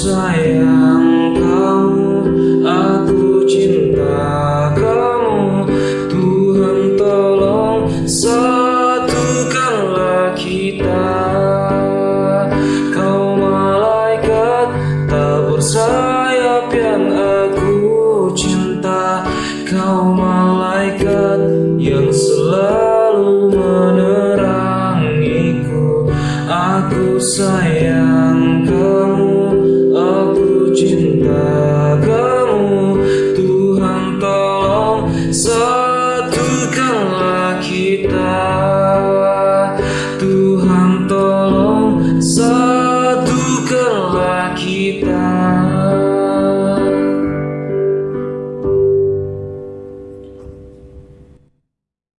sayang kamu, aku cinta kamu. Tuhan tolong satukanlah kita. Kau malaikat tak bersayap yang aku cinta. Kau malaikat yang selalu menerangiku. Aku sayang keluargamu Tuhan tolong satukanlah kita. Tuhan tolong satukanlah kita.